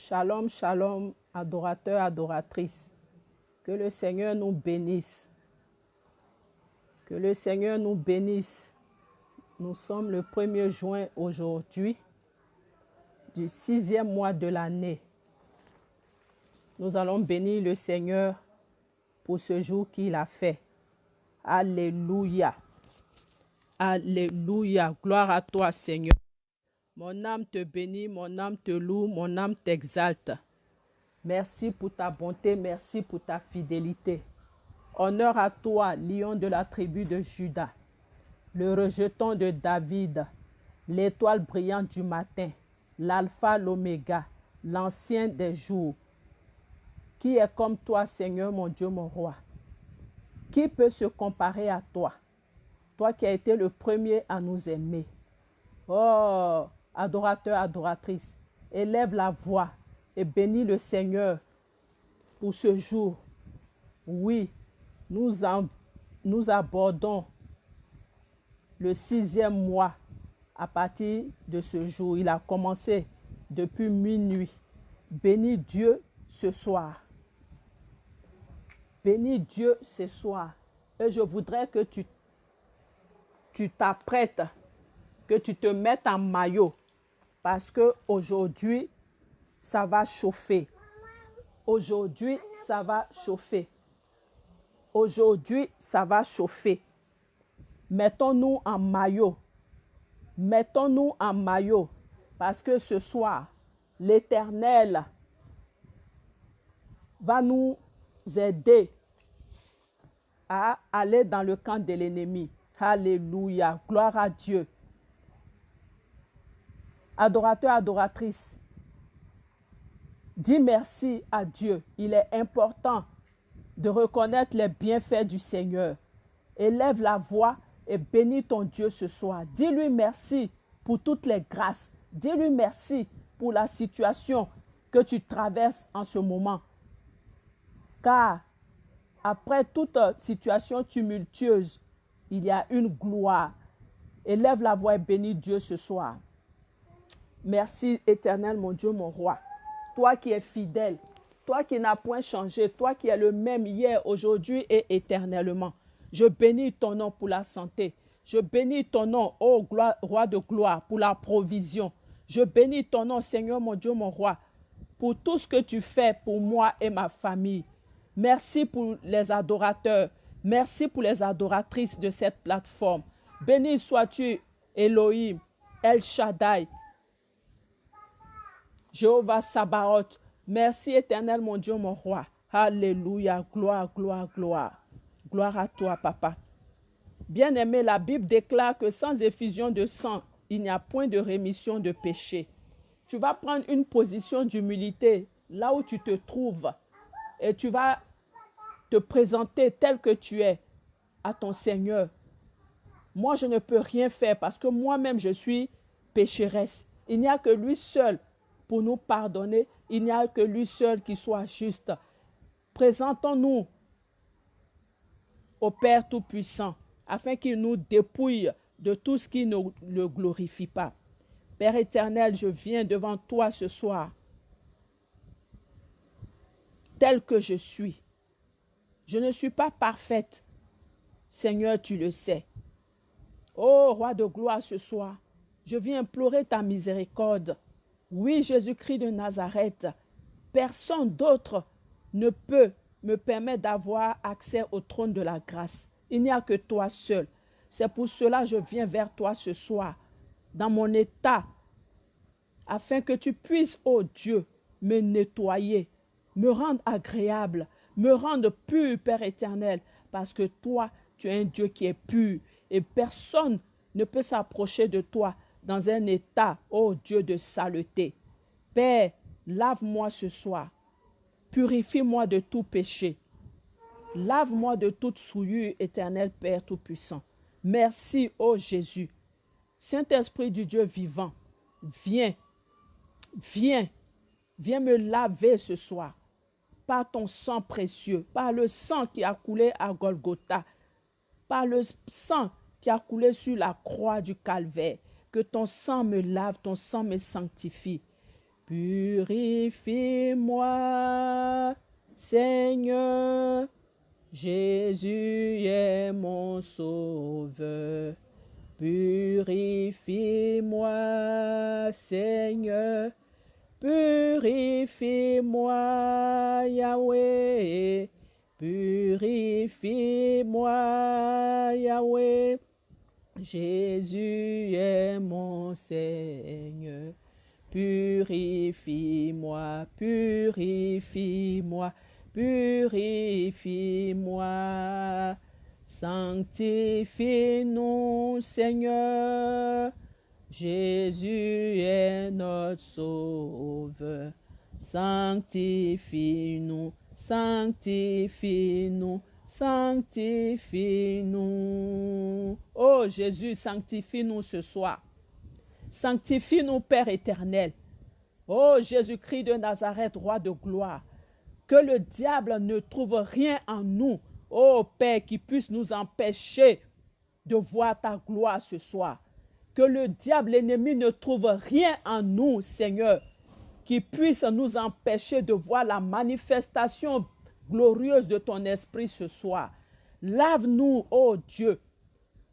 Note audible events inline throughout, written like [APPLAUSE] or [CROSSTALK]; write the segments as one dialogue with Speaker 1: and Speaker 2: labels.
Speaker 1: Shalom, shalom, adorateurs, adoratrices. Que le Seigneur nous bénisse. Que le Seigneur nous bénisse. Nous sommes le 1er juin aujourd'hui, du sixième mois de l'année. Nous allons bénir le Seigneur pour ce jour qu'il a fait. Alléluia. Alléluia. Gloire à toi, Seigneur. Mon âme te bénit, mon âme te loue, mon âme t'exalte. Merci pour ta bonté, merci pour ta fidélité. Honneur à toi, lion de la tribu de Judas, le rejeton de David, l'étoile brillante du matin, l'alpha, l'oméga, l'ancien des jours. Qui est comme toi, Seigneur mon Dieu, mon roi? Qui peut se comparer à toi? Toi qui as été le premier à nous aimer. Oh, adorateur, adoratrice, élève la voix et bénis le Seigneur pour ce jour. Oui, nous, abordons le sixième mois à partir de ce jour. Il a commencé depuis minuit. Bénis Dieu ce soir. Bénis Dieu ce soir. Et je voudrais que tu t'apprêtes, que tu te mettes en maillot parce que aujourd'hui ça va chauffer. Aujourd'hui, ça va chauffer. Aujourd'hui, ça va chauffer. Mettons-nous en maillot. Mettons-nous en maillot parce que ce soir, l'Éternel va nous aider à aller dans le camp de l'ennemi. Alléluia. Gloire à Dieu. Adorateur, adoratrice, dis merci à Dieu. Il est important de reconnaître les bienfaits du Seigneur. Élève la voix et bénis ton Dieu ce soir. Dis-lui merci pour toutes les grâces. Dis-lui merci pour la situation que tu traverses en ce moment. Car après toute situation tumultueuse, il y a une gloire. Élève la voix et bénis Dieu ce soir. Merci éternel, mon Dieu, mon roi. Toi qui es fidèle, toi qui n'as point changé, toi qui es le même hier, aujourd'hui et éternellement. Je bénis ton nom pour la santé. Je bénis ton nom, ô roi de gloire, pour la provision. Je bénis ton nom, Seigneur, mon Dieu, mon roi, pour tout ce que tu fais pour moi et ma famille. Merci pour les adorateurs. Merci pour les adoratrices de cette plateforme. Béni sois-tu, Elohim, El Shaddai, Jéhovah Sabaoth. Merci éternel, mon Dieu, mon roi. Alléluia. Gloire, gloire, gloire. Gloire à toi, papa. Bien-aimé, la Bible déclare que sans effusion de sang, il n'y a point de rémission de péché. Tu vas prendre une position d'humilité là où tu te trouves et tu vas te présenter tel que tu es à ton Seigneur. Moi, je ne peux rien faire parce que moi-même, je suis pécheresse. Il n'y a que lui seul pour nous pardonner. Il n'y a que lui seul qui soit juste. Présentons-nous au Père Tout-Puissant afin qu'il nous dépouille de tout ce qui ne le glorifie pas. Père éternel, je viens devant toi ce soir, tel que je suis. Je ne suis pas parfaite. Seigneur, tu le sais. Ô roi de gloire ce soir, je viens implorer ta miséricorde. Oui, Jésus-Christ de Nazareth, personne d'autre ne peut me permettre d'avoir accès au trône de la grâce. Il n'y a que toi seul. C'est pour cela que je viens vers toi ce soir, dans mon état, afin que tu puisses, ô Dieu, me nettoyer, me rendre agréable, me rendre pur, Père éternel, parce que toi, tu es un Dieu qui est pur et personne ne peut s'approcher de toi dans un état, ô Dieu de saleté. Père, lave-moi ce soir, purifie-moi de tout péché, lave-moi de toute souillure, éternel Père Tout-Puissant. Merci, ô Jésus. Saint-Esprit du Dieu vivant, viens, viens, viens me laver ce soir par ton sang précieux, par le sang qui a coulé à Golgotha, par le sang qui a coulé sur la croix du calvaire. Que ton sang me lave, ton sang me sanctifie. Purifie-moi, Seigneur. Jésus est mon sauveur. Purifie-moi, Seigneur. Purifie-moi, Yahweh. Purifie-moi, Yahweh. Jésus est mon Seigneur. Purifie-moi, purifie-moi, purifie-moi. Sanctifie-nous, Seigneur. Jésus est notre sauveur. Sanctifie-nous, sanctifie-nous, sanctifie-nous. Oh Jésus, sanctifie-nous ce soir. Sanctifie-nous, Père éternel. Oh Jésus-Christ de Nazareth, roi de gloire. Que le diable ne trouve rien en nous, oh Père, qui puisse nous empêcher de voir ta gloire ce soir. Que le diable, l'ennemi, ne trouve rien en nous, Seigneur, qui puisse nous empêcher de voir la manifestation glorieuse de ton esprit ce soir. Lave-nous, ô Dieu.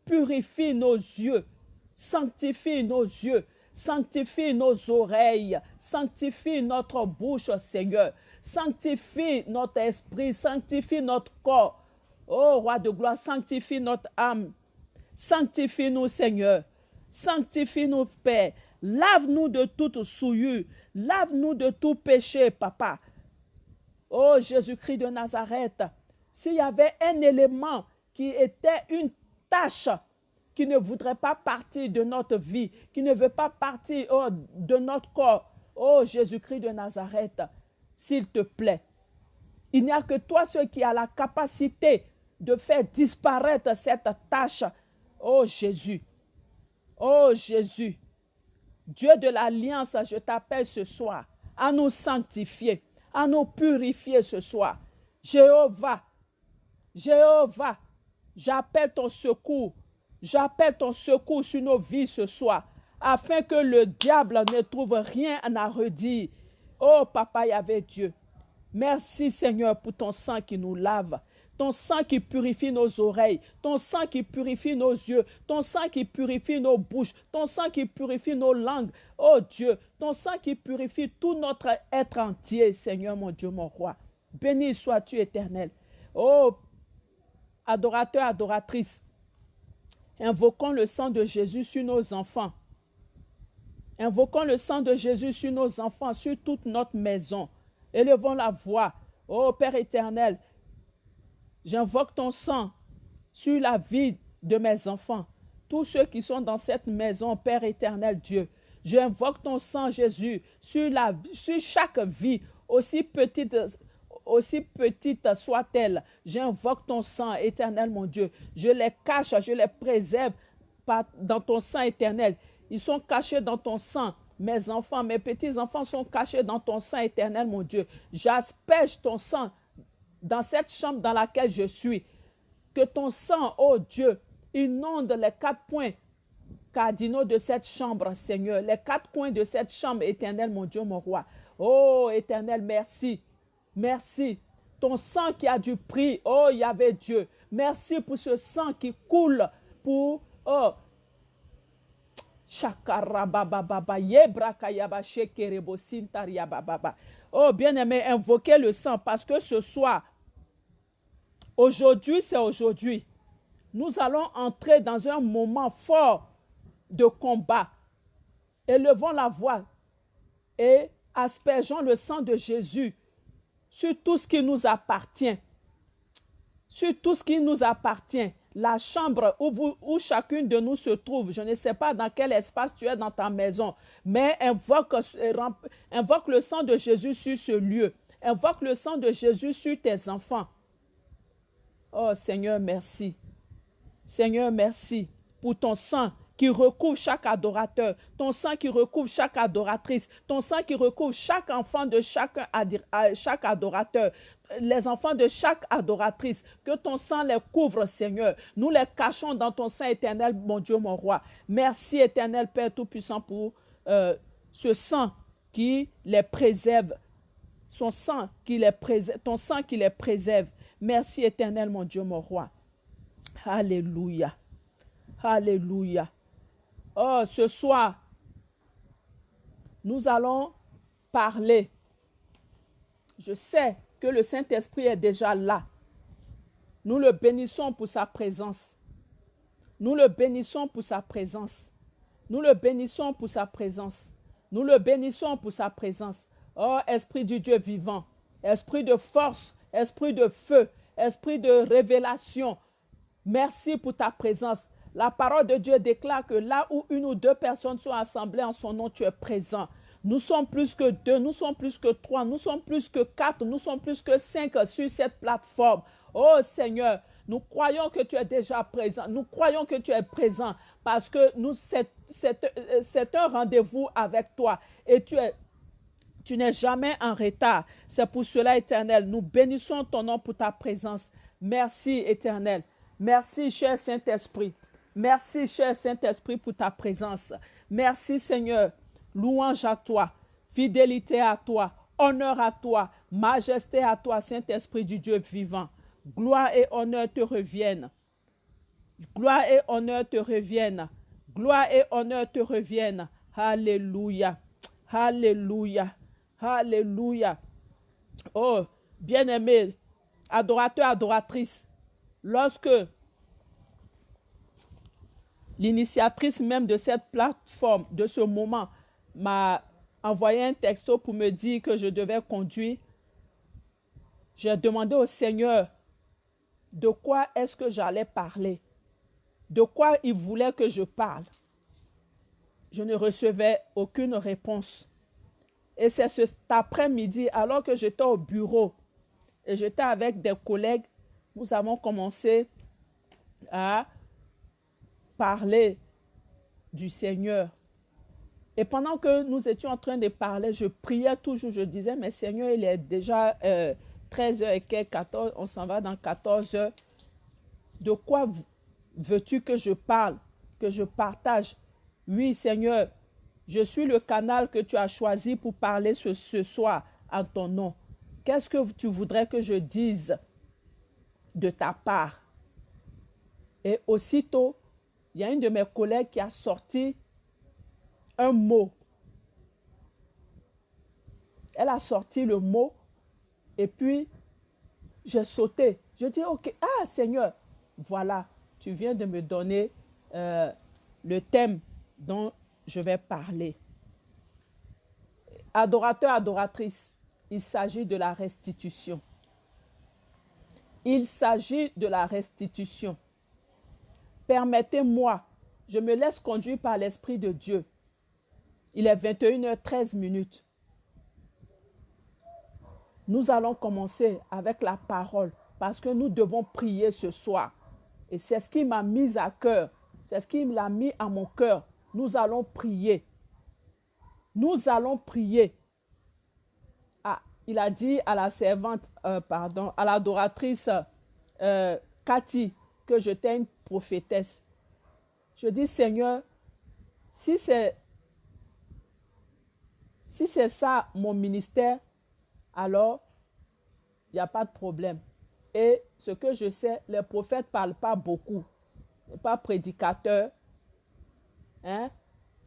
Speaker 1: Purifie nos yeux. Sanctifie nos yeux. Sanctifie nos oreilles. Sanctifie notre bouche, Seigneur. Sanctifie notre esprit. Sanctifie notre corps. Ô roi de gloire, sanctifie notre âme. Sanctifie-nous, Seigneur. Sanctifie-nous, Père. Lave-nous de toute souillure. Lave-nous de tout péché, Papa. Oh Jésus-Christ de Nazareth, s'il y avait un élément qui était une tâche qui ne voudrait pas partir de notre vie, qui ne veut pas partir oh, de notre corps, oh Jésus-Christ de Nazareth, s'il te plaît, il n'y a que toi seul qui a la capacité de faire disparaître cette tâche. Oh Jésus, oh Jésus, Dieu de l'alliance, je t'appelle ce soir à nous sanctifier à nous purifier ce soir. Jéhovah, Jéhovah, j'appelle ton secours. J'appelle ton secours sur nos vies ce soir, afin que le diable ne trouve rien à redire. Oh, Papa Yahvé Dieu, merci Seigneur pour ton sang qui nous lave ton sang qui purifie nos oreilles, ton sang qui purifie nos yeux, ton sang qui purifie nos bouches, ton sang qui purifie nos langues. Oh Dieu, ton sang qui purifie tout notre être entier, Seigneur mon Dieu, mon roi. Béni sois-tu éternel. Oh, adorateur, adoratrice, invoquons le sang de Jésus sur nos enfants. Invoquons le sang de Jésus sur nos enfants, sur toute notre maison. Élevons la voix. Oh Père éternel, J'invoque ton sang sur la vie de mes enfants, tous ceux qui sont dans cette maison, Père éternel Dieu. J'invoque ton sang, Jésus, sur, chaque vie, aussi petite, aussi petite soit-elle. J'invoque ton sang, éternel mon Dieu. Je les cache, je les préserve dans ton sang éternel. Ils sont cachés dans ton sang. Mes enfants, mes petits-enfants sont cachés dans ton sang éternel, mon Dieu. J'asperge ton sang dans cette chambre dans laquelle je suis. Que ton sang, oh Dieu, inonde les quatre points cardinaux de cette chambre, Seigneur. Les quatre coins de cette chambre éternelle, mon Dieu, mon roi. Oh éternel, merci. Merci. Ton sang qui a du prix, oh Yahvé Dieu. Merci pour ce sang qui coule pour, oh, Oh, bien-aimé, invoquez le sang parce que ce soir, aujourd'hui, c'est aujourd'hui. Nous allons entrer dans un moment fort de combat. Élevons la voix et aspergeons le sang de Jésus sur tout ce qui nous appartient. Sur tout ce qui nous appartient la chambre où, où chacune de nous se trouve, je ne sais pas dans quel espace tu es dans ta maison, mais invoque, invoque le sang de Jésus sur ce lieu. Invoque le sang de Jésus sur tes enfants. Oh Seigneur, merci. Seigneur, merci pour ton sang qui recouvre chaque adorateur, ton sang qui recouvre chaque adoratrice, ton sang qui recouvre chaque enfant de chaque adorateur, les enfants de chaque adoratrice, que ton sang les couvre, Seigneur. Nous les cachons dans ton sang éternel, mon Dieu, mon roi. Merci, éternel Père Tout-Puissant, pour euh, ce sang qui les préserve. Son sang qui les préserve, ton sang qui les préserve. Merci éternel, mon Dieu, mon roi. Alléluia. Alléluia. Oh, ce soir, nous allons parler. Je sais le Saint-Esprit est déjà là. Nous le bénissons pour sa présence. Nous le bénissons pour sa présence. Nous le bénissons pour sa présence. Nous le bénissons pour sa présence. Oh, Esprit du Dieu vivant, Esprit de force, Esprit de feu, Esprit de révélation, merci pour ta présence. La parole de Dieu déclare que là où une ou deux personnes sont assemblées en son nom, tu es présent. Nous sommes plus que deux, nous sommes plus que trois, nous sommes plus que quatre, nous sommes plus que cinq sur cette plateforme. Oh Seigneur, nous croyons que tu es déjà présent. Nous croyons que tu es présent parce que c'est un rendez-vous avec toi et tu es tu n'es jamais en retard. C'est pour cela, éternel, nous bénissons ton nom pour ta présence. Merci, éternel. Merci, cher Saint-Esprit. Merci, cher Saint-Esprit, pour ta présence. Merci, Seigneur. Louange à toi. Fidélité à toi. Honneur à toi. Majesté à toi, Saint-Esprit du Dieu vivant. Gloire et honneur te reviennent. Gloire et honneur te reviennent. Gloire et honneur te reviennent. Alléluia. Alléluia. Alléluia. Oh, bien-aimé, adorateur, adoratrice, lorsque l'initiatrice même de cette plateforme, de ce moment, m'a envoyé un texto pour me dire que je devais conduire, j'ai demandé au Seigneur de quoi est-ce que j'allais parler, de quoi il voulait que je parle. Je ne recevais aucune réponse. Et c'est cet après-midi, alors que j'étais au bureau et j'étais avec des collègues, nous avons commencé à parler du Seigneur. Et pendant que nous étions en train de parler, je priais toujours, je disais, mais Seigneur, il est déjà 13h euh, et quelques, 14, on s'en va dans 14 heures. De quoi veux-tu que je parle, que je partage? Oui, Seigneur, je suis le canal que tu as choisi pour parler ce, ce soir en ton nom. Qu'est-ce que tu voudrais que je dise de ta part? Et aussitôt, il y a une de mes collègues qui a sorti un mot. Elle a sorti le mot et puis j'ai sauté. Je dis, ok, ah Seigneur, voilà, tu viens de me donner euh, le thème dont je vais parler. Adorateur, adoratrice, il s'agit de la restitution. Il s'agit de la restitution. Permettez-moi, je me laisse conduire par l'Esprit de Dieu. Il est 21h13 minutes. Nous allons commencer avec la parole parce que nous devons prier ce soir. Et c'est ce qui m'a mis à cœur. C'est ce qui m'a mis à mon cœur nous allons prier. Nous allons prier. Ah, il a dit à la servante, euh, pardon, à l'adoratrice euh, Cathy que j'étais une prophétesse. Je dis, Seigneur, si c'est si c'est ça mon ministère, alors il n'y a pas de problème. Et ce que je sais, les prophètes ne parlent pas beaucoup. Pas prédicateurs, Hein,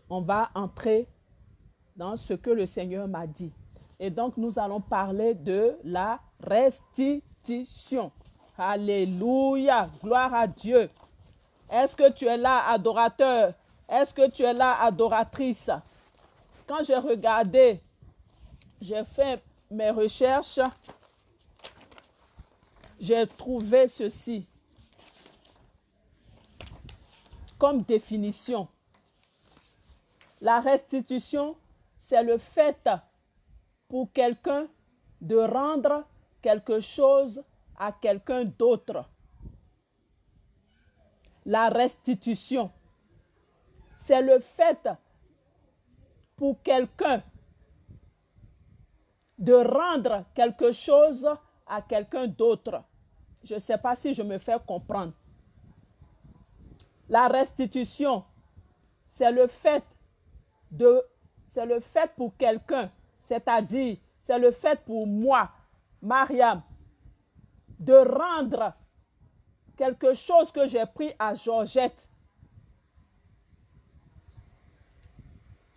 Speaker 1: on va entrer dans ce que le Seigneur m'a dit. Et donc, nous allons parler de la restitution. Alléluia. Gloire à Dieu. Est-ce que tu es là, adorateur? Est-ce que tu es là, adoratrice? Quand j'ai regardé, j'ai fait mes recherches, j'ai trouvé ceci comme définition. La restitution, c'est le fait pour quelqu'un de rendre quelque chose à quelqu'un d'autre. La restitution, c'est le fait pour quelqu'un de rendre quelque chose à quelqu'un d'autre. Je ne sais pas si je me fais comprendre. La restitution, c'est le fait c'est le fait pour quelqu'un C'est-à-dire, c'est le fait pour moi, Mariam, de rendre quelque chose que j'ai pris à Georgette.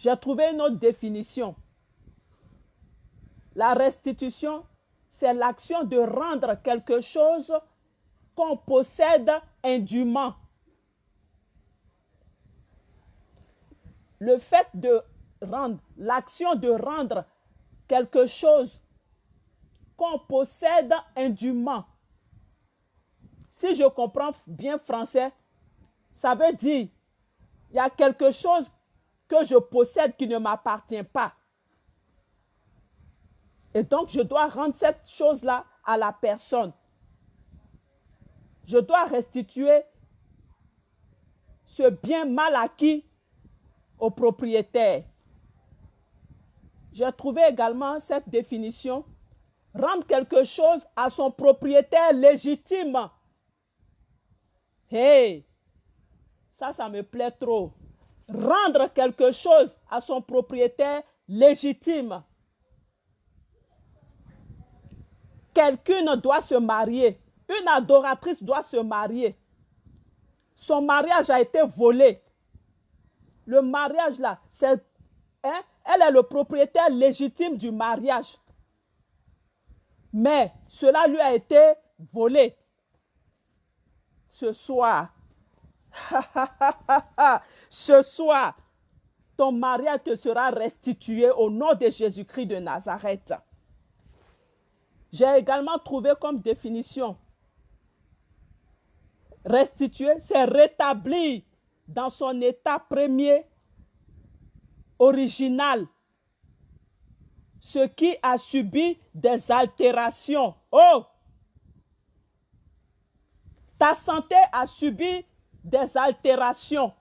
Speaker 1: J'ai trouvé une autre définition. La restitution, c'est l'action de rendre quelque chose qu'on possède indûment. Le fait de rendre, l'action de rendre quelque chose qu'on possède indûment. Si je comprends bien français, ça veut dire il y a quelque chose que je possède qui ne m'appartient pas. Et donc, je dois rendre cette chose-là à la personne. Je dois restituer ce bien mal acquis au propriétaire. J'ai trouvé également cette définition. Rendre quelque chose à son propriétaire légitime. Hey, ça, ça me plaît trop. Rendre quelque chose à son propriétaire légitime. Quelqu'un doit se marier. Une adoratrice doit se marier. Son mariage a été volé. Le mariage là, hein, elle est le propriétaire légitime du mariage. Mais cela lui a été volé. Ce soir, [LAUGHS] ce soir, ton mariage te sera restitué au nom de Jésus-Christ de Nazareth. J'ai également trouvé comme définition restituer, c'est rétablir dans son état premier, original, ce qui a subi des altérations. Oh! Ta santé a subi des altérations.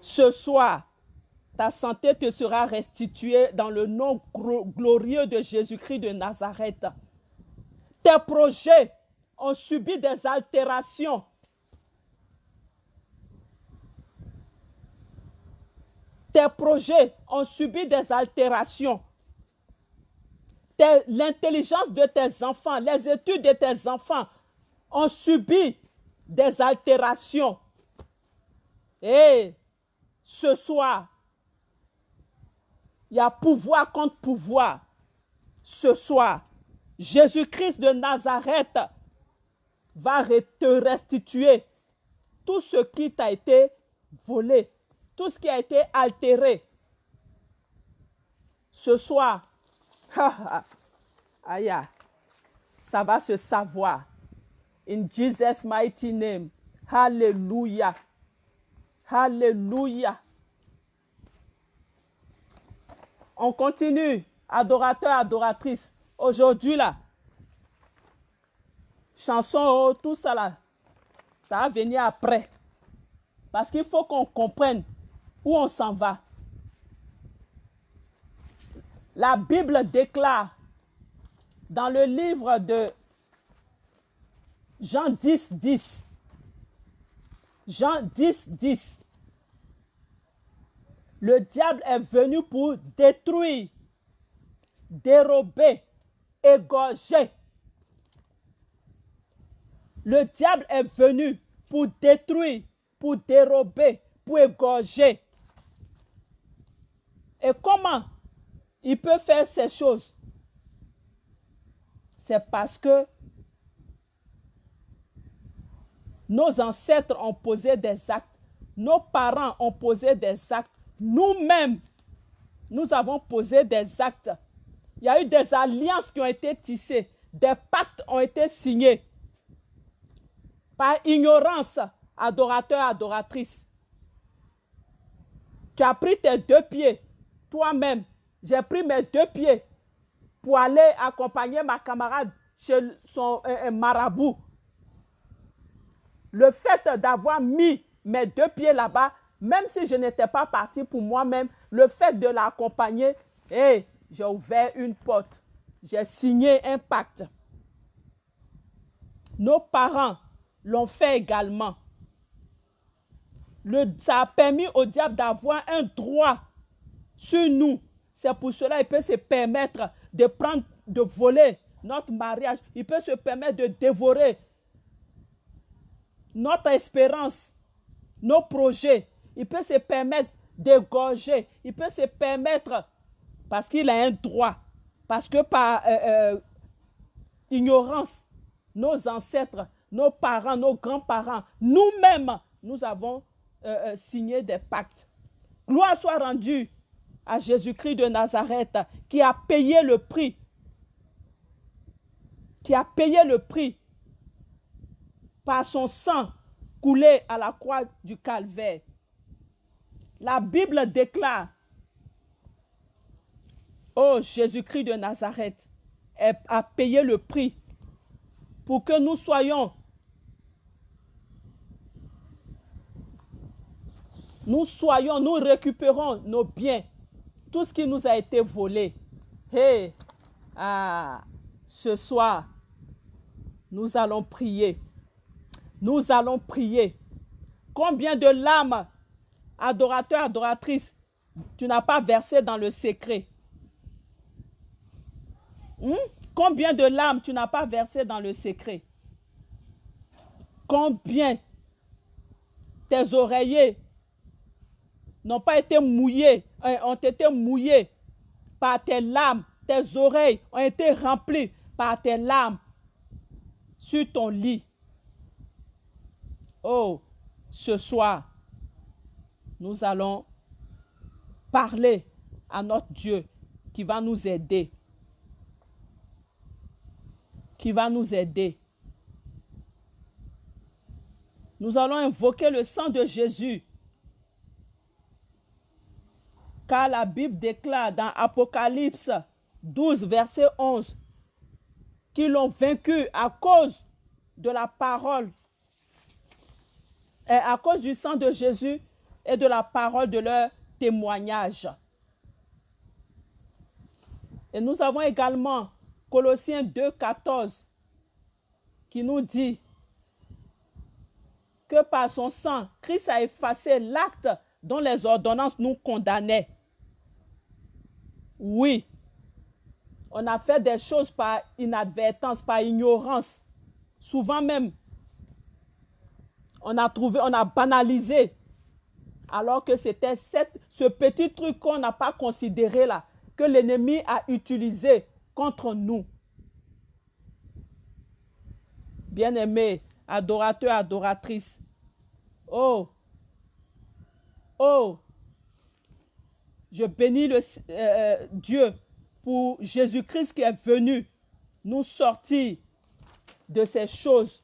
Speaker 1: Ce soir, ta santé te sera restituée dans le nom glorieux de Jésus-Christ de Nazareth. Tes projets ont subi des altérations. Tes projets ont subi des altérations. L'intelligence de tes enfants, les études de tes enfants ont subi des altérations. Et ce soir, il y a pouvoir contre pouvoir. Ce soir, Jésus-Christ de Nazareth va te restituer tout ce qui t'a été volé, tout ce qui a été altéré. Ce soir, [LAUGHS] aïe, ça va se savoir. In Jesus' mighty name. Hallelujah. Hallelujah. On continue, adorateur, adoratrice. Aujourd'hui, là, chanson, oh, tout ça là, ça va venir après. Parce qu'il faut qu'on comprenne où on s'en va. La Bible déclare dans le livre de Jean 10, 10, Jean 10, 10, le diable est venu pour détruire, dérober, égorger. Le diable est venu pour détruire, pour dérober, pour égorger. Et comment il peut faire ces choses? C'est parce que nos ancêtres ont posé des actes, nos parents ont posé des actes nous-mêmes, nous avons posé des actes. Il y a eu des alliances qui ont été tissées, des pactes ont été signés. Par ignorance, adorateur, adoratrice. Tu as pris tes deux pieds, toi-même. J'ai pris mes deux pieds pour aller accompagner ma camarade chez son marabout. Le fait d'avoir mis mes deux pieds là-bas, même si je n'étais pas parti pour moi-même, le fait de l'accompagner, j'ai ouvert une porte. J'ai signé un pacte. Nos parents l'ont fait également. Le, ça a permis au diable d'avoir un droit sur nous. C'est pour cela qu'il peut se permettre de prendre, de voler notre mariage. Il peut se permettre de dévorer notre espérance, nos projets. Il peut se permettre d'égorger. Il peut se permettre, parce qu'il a un droit, parce que par euh, euh, ignorance, nos ancêtres, nos parents, nos grands-parents, nous-mêmes, nous avons euh, signé des pactes. Gloire soit rendue à Jésus-Christ de Nazareth qui a payé le prix, qui a payé le prix par son sang coulé à la croix du calvaire. La Bible déclare, oh Jésus-Christ de Nazareth a payé le prix pour que nous soyons, nous soyons, nous récupérons nos biens, tout ce qui nous a été volé. Et ah, ce soir, nous allons prier. Nous allons prier. Combien de larmes, adorateurs, adoratrices, tu n'as pas versé dans le secret? Hmm? Combien de larmes tu n'as pas versé dans le secret? Combien tes oreillers n'ont pas été mouillés, euh, ont été mouillés par tes larmes, tes oreilles ont été remplies par tes larmes sur ton lit? Oh, ce soir, nous allons parler à notre Dieu qui va nous aider. Qui va nous aider. Nous allons invoquer le sang de Jésus. Car la Bible déclare dans Apocalypse 12, verset 11, qu'ils l'ont vaincu à cause de la parole à cause du sang de Jésus et de la parole de leur témoignage. Et nous avons également Colossiens 2, 14 qui nous dit que par son sang, Christ a effacé l'acte dont les ordonnances nous condamnaient. Oui, on a fait des choses par inadvertance, par ignorance, souvent même on a trouvé, on a banalisé. Alors que c'était ce petit truc qu'on n'a pas considéré là, que l'ennemi a utilisé contre nous. Bien-aimés, adorateurs, adoratrices. Oh, oh, je bénis le, euh, euh, Dieu pour Jésus-Christ qui est venu nous sortir de ces choses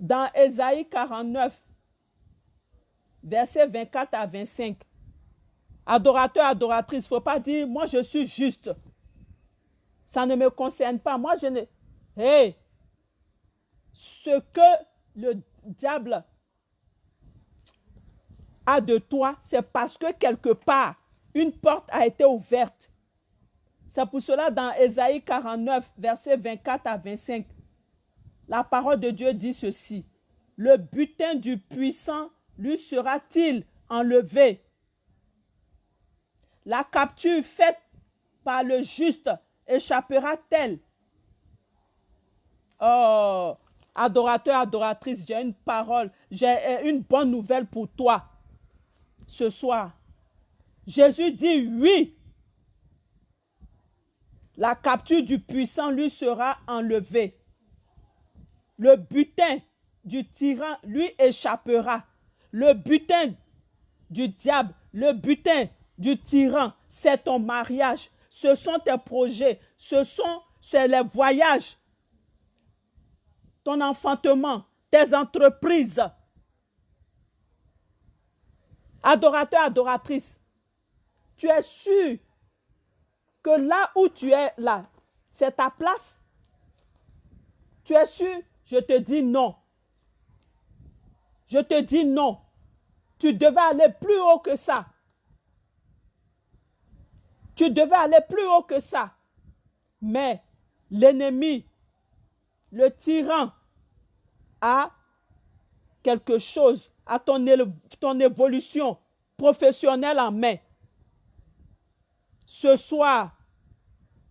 Speaker 1: dans Ésaïe 49, versets 24 à 25, adorateur, adoratrice, il ne faut pas dire, moi je suis juste. Ça ne me concerne pas. Moi je ne... Hé, ce que le diable a de toi, c'est parce que quelque part, une porte a été ouverte. C'est pour cela dans Ésaïe 49, versets 24 à 25, la parole de Dieu dit ceci. Le butin du puissant lui sera-t-il enlevé? La capture faite par le juste échappera-t-elle? Oh, adorateur, adoratrice, j'ai une parole, j'ai une bonne nouvelle pour toi ce soir. Jésus dit oui. La capture du puissant lui sera enlevée le butin du tyran lui échappera. Le butin du diable, le butin du tyran, c'est ton mariage, ce sont tes projets, ce sont les voyages, ton enfantement, tes entreprises. Adorateur, adoratrice, tu es sûr que là où tu es là, c'est ta place? Tu es sûr je te dis non. Je te dis non. Tu devais aller plus haut que ça. Tu devais aller plus haut que ça. Mais l'ennemi, le tyran, a quelque chose, à ton, ton évolution professionnelle en main. ce soir,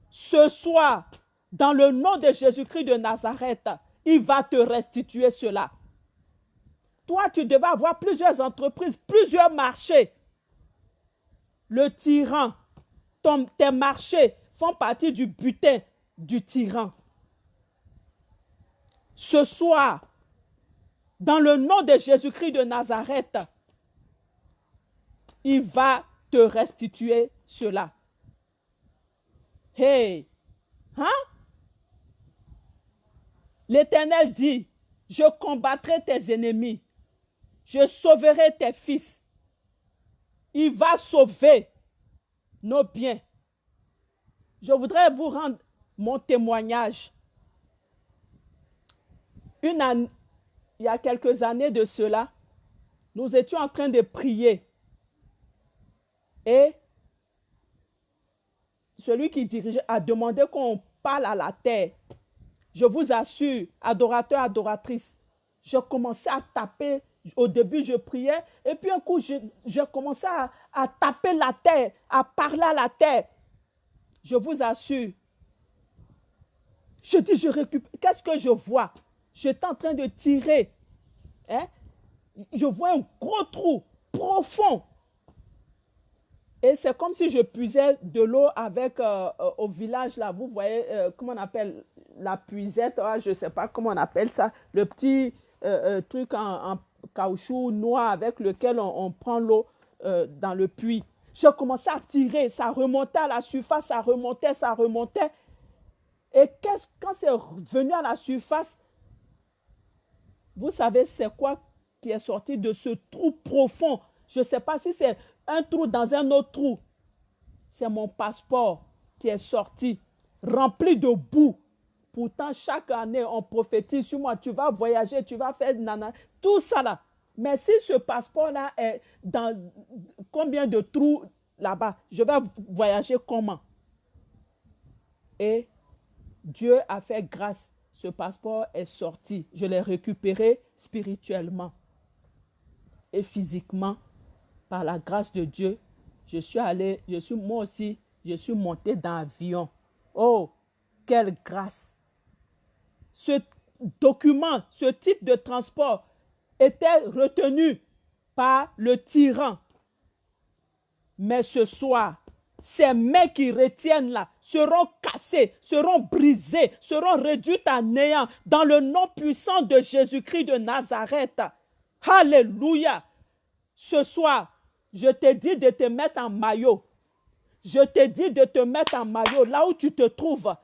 Speaker 1: ce soir, dans le nom de Jésus-Christ de Nazareth, il va te restituer cela. Toi, tu devais avoir plusieurs entreprises, plusieurs marchés. Le tyran, tes marchés font partie du butin du tyran. Ce soir, dans le nom de Jésus-Christ de Nazareth, il va te restituer cela. Hey, hein? L'Éternel dit, je combattrai tes ennemis, je sauverai tes fils. Il va sauver nos biens. Je voudrais vous rendre mon témoignage. Il y a quelques années de cela, nous étions en train de prier. Et celui qui dirigeait a demandé qu'on parle à la terre. Je vous assure, adorateur, adoratrice, je commençais à taper. Au début, je priais. Et puis un coup, je, je commençais à, à taper la terre, à parler à la terre. Je vous assure. Je dis, je récupère. Qu'est-ce que je vois? J'étais en train de tirer. Hein? Je vois un gros trou profond. Et c'est comme si je puisais de l'eau avec euh, euh, au village là, vous voyez euh, comment on appelle la puisette, ah, je ne sais pas comment on appelle ça, le petit truc en, caoutchouc noir avec lequel on, prend l'eau dans le puits. Je commençais à tirer, ça remontait à la surface, ça remontait, ça remontait. Et quand c'est venu à la surface, vous savez, c'est quoi qui est sorti de ce trou profond? Je ne sais pas si c'est un trou dans un autre trou. C'est mon passeport qui est sorti, rempli de boue. Pourtant, chaque année, on prophétise sur moi, tu vas voyager, tu vas faire nana, tout ça là. Mais si ce passeport-là est dans combien de trous là-bas, je vais voyager comment? Et Dieu a fait grâce ce passeport est sorti. Je l'ai récupéré spirituellement et physiquement par la grâce de Dieu. Je suis allé, je suis moi aussi, je suis monté dans l'avion. Oh, quelle grâce! Ce document, ce titre de transport était retenu par le tyran. Mais ce soir, ces mains qui retiennent là seront cassées, seront brisées, seront réduites à néant dans le nom puissant de Jésus-Christ de Nazareth. Alléluia. Ce soir, je te dis de te mettre en maillot. Je te dis de te mettre en maillot là où tu te trouves.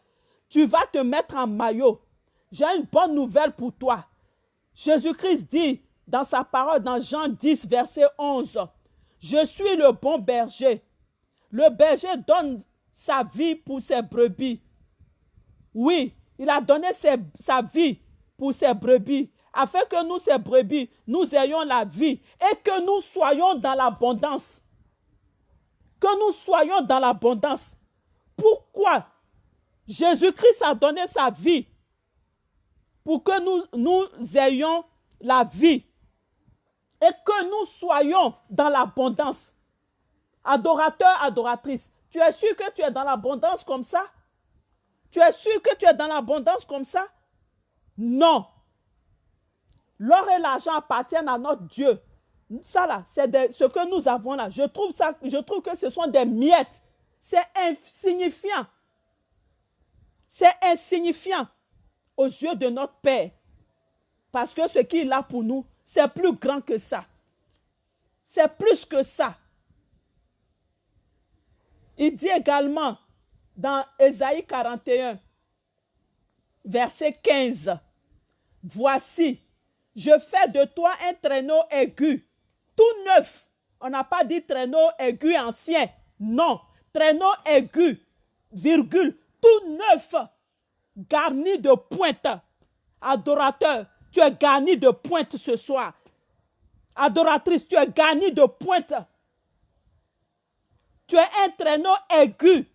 Speaker 1: Tu vas te mettre en maillot. J'ai une bonne nouvelle pour toi. Jésus-Christ dit dans sa parole dans Jean 10, verset 11, Je suis le bon berger. Le berger donne sa vie pour ses brebis. Oui, il a donné sa vie pour ses brebis, afin que nous, ces brebis, nous ayons la vie et que nous soyons dans l'abondance. Que nous soyons dans l'abondance. Pourquoi Jésus-Christ a donné sa vie pour que nous, nous ayons la vie et que nous soyons dans l'abondance. Adorateur, adoratrice, tu es sûr que tu es dans l'abondance comme ça? Tu es sûr que tu es dans l'abondance comme ça? Non. L'or et l'argent appartiennent à notre Dieu. Ça là, c'est ce que nous avons là. Je trouve, que ce sont des miettes. C'est insignifiant. C'est insignifiant aux yeux de notre Père. Parce que ce qu'il a pour nous, c'est plus grand que ça. C'est plus que ça. Il dit également dans Ésaïe 41, verset 15, Voici, je fais de toi un traîneau aigu, tout neuf. On n'a pas dit traîneau aigu ancien. Non, traîneau aigu, virgule, tout neuf, garni de pointe. Adorateur, tu es garni de pointe ce soir. Adoratrice, tu es garni de pointe tu es un traîneau aigu.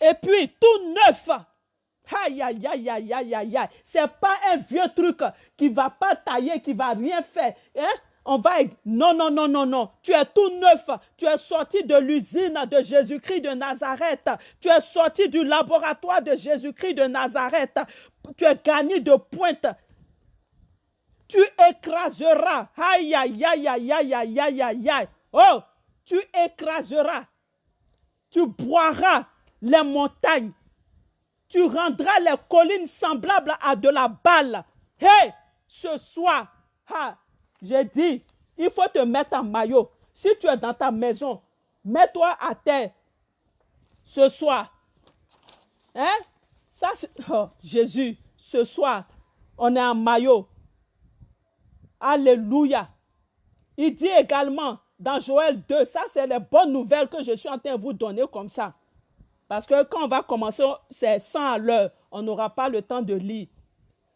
Speaker 1: Et puis tout neuf. Aïe, aïe, aïe, aïe, aïe, aïe, aïe. C'est pas un vieux truc qui va pas tailler, qui va rien faire. Hein? Non, non, non, non, non. Tu es tout neuf. Tu es sorti de l'usine de Jésus-Christ de Nazareth. Tu es sorti du laboratoire de Jésus-Christ de Nazareth. Tu es gagné de pointe. Tu écraseras. Aïe, aïe, aïe, aïe, aïe, aïe, aïe, aïe, aïe. Oh, tu écraseras. Tu boiras les montagnes. Tu rendras les collines semblables à de la balle. Hé, ce soir, j'ai dit, il faut te mettre en maillot. Si tu es dans ta maison, mets-toi à terre ce soir. Hein? Ça, oh, Jésus, ce soir, on est en maillot. Alléluia. Il dit également dans Joël 2, ça c'est les bonnes nouvelles que je suis en train de vous donner comme ça. Parce que quand on va commencer, c'est 100 à l'heure, on n'aura pas le temps de lire.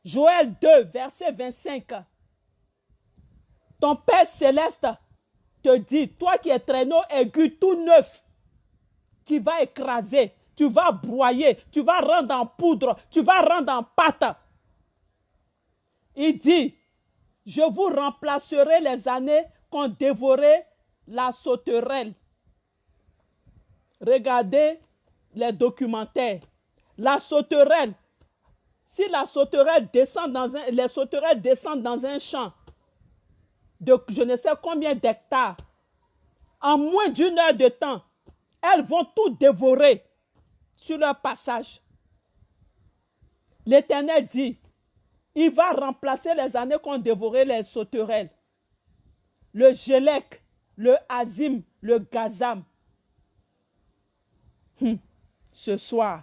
Speaker 1: Joël 2, verset 25. Ton Père céleste te dit, toi qui es traîneau aigu tout neuf, qui va écraser, tu vas broyer, tu vas rendre en poudre, tu vas rendre en pâte. Il dit, je vous remplacerai les années qu'ont dévoré la sauterelle. Regardez les documentaires. La sauterelle, si la sauterelle descend dans un, les sauterelles descendent dans un champ de je ne sais combien d'hectares, en moins d'une heure de temps, elles vont tout dévorer sur leur passage. L'Éternel dit, il va remplacer les années qu'ont dévoré les sauterelles. Le Gélec, le Azim, le Gazam. Hum. Ce soir,